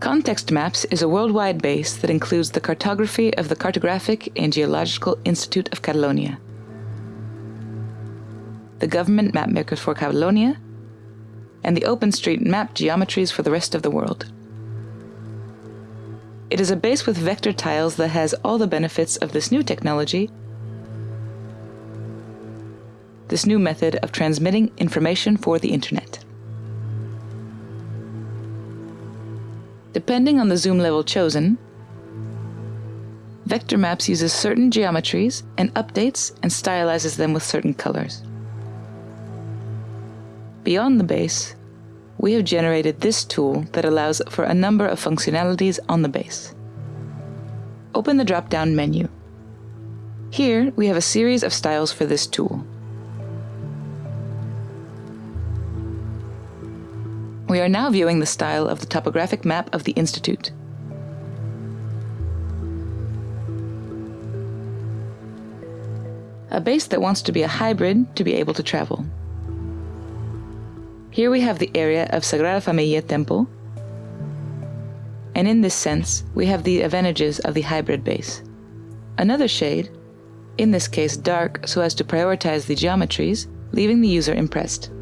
Context Maps is a worldwide base that includes the cartography of the Cartographic and Geological Institute of Catalonia, the government mapmakers for Catalonia, and the OpenStreetMap geometries for the rest of the world. It is a base with vector tiles that has all the benefits of this new technology, this new method of transmitting information for the internet. Depending on the zoom level chosen, Vector Maps uses certain geometries and updates and stylizes them with certain colors. Beyond the base, we have generated this tool that allows for a number of functionalities on the base. Open the drop-down menu. Here, we have a series of styles for this tool. We are now viewing the style of the topographic map of the Institute. A base that wants to be a hybrid to be able to travel. Here we have the area of Sagrada Familia Temple, and in this sense, we have the advantages of the hybrid base. Another shade, in this case dark so as to prioritize the geometries, leaving the user impressed.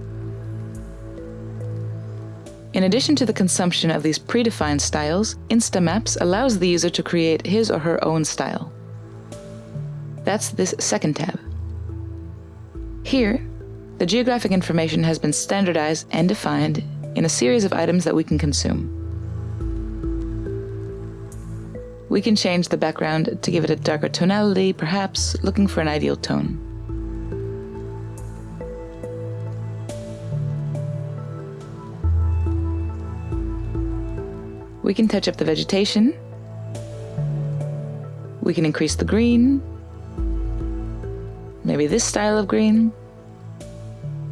In addition to the consumption of these predefined styles, Instamaps allows the user to create his or her own style. That's this second tab. Here, the geographic information has been standardized and defined in a series of items that we can consume. We can change the background to give it a darker tonality, perhaps looking for an ideal tone. We can touch up the vegetation. We can increase the green. Maybe this style of green.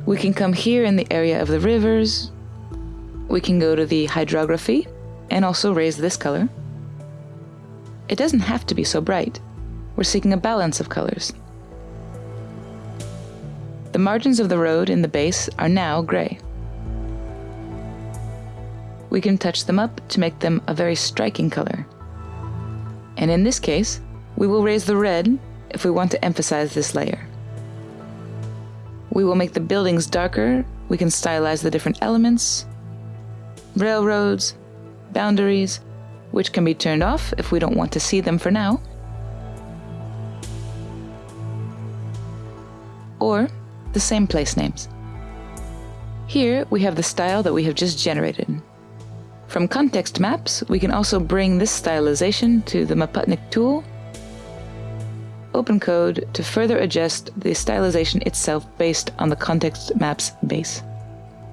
We can come here in the area of the rivers. We can go to the hydrography and also raise this color. It doesn't have to be so bright. We're seeking a balance of colors. The margins of the road in the base are now gray we can touch them up to make them a very striking color. And in this case, we will raise the red if we want to emphasize this layer. We will make the buildings darker, we can stylize the different elements, railroads, boundaries, which can be turned off if we don't want to see them for now, or the same place names. Here we have the style that we have just generated. From context maps, we can also bring this stylization to the Maputnik tool, open code to further adjust the stylization itself based on the context maps base.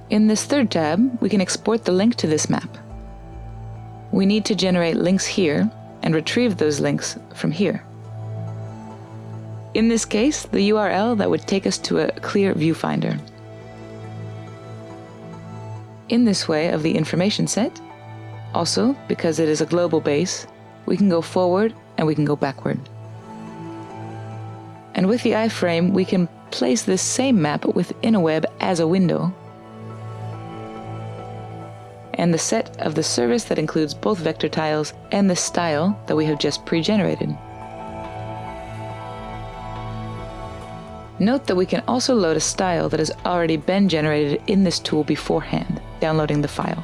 In this third tab, we can export the link to this map. We need to generate links here and retrieve those links from here. In this case, the URL that would take us to a clear viewfinder. In this way of the information set, also, because it is a global base, we can go forward and we can go backward. And with the iframe, we can place this same map within a web as a window. And the set of the service that includes both vector tiles and the style that we have just pre-generated. Note that we can also load a style that has already been generated in this tool beforehand, downloading the file.